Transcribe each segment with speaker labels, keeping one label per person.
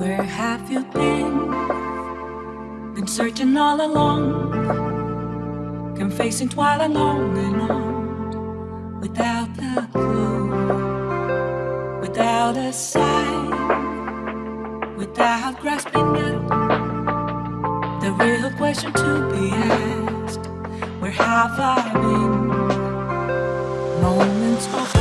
Speaker 1: Where have you been? Been searching all along, confessing twilight long and on, without a clue, without a sign, without grasping at the real question to be asked: Where have I been? Moments of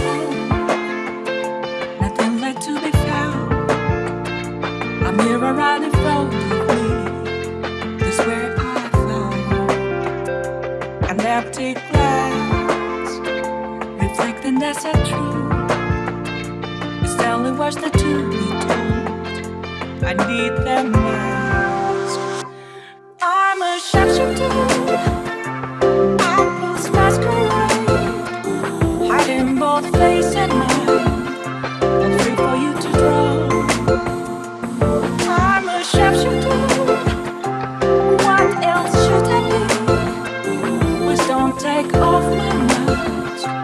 Speaker 1: mirror right in front of me is where I found an empty glass, reflecting that's a truth. It's the only words that to be told. I need them mask. I'm a shapeshifter. Thank you.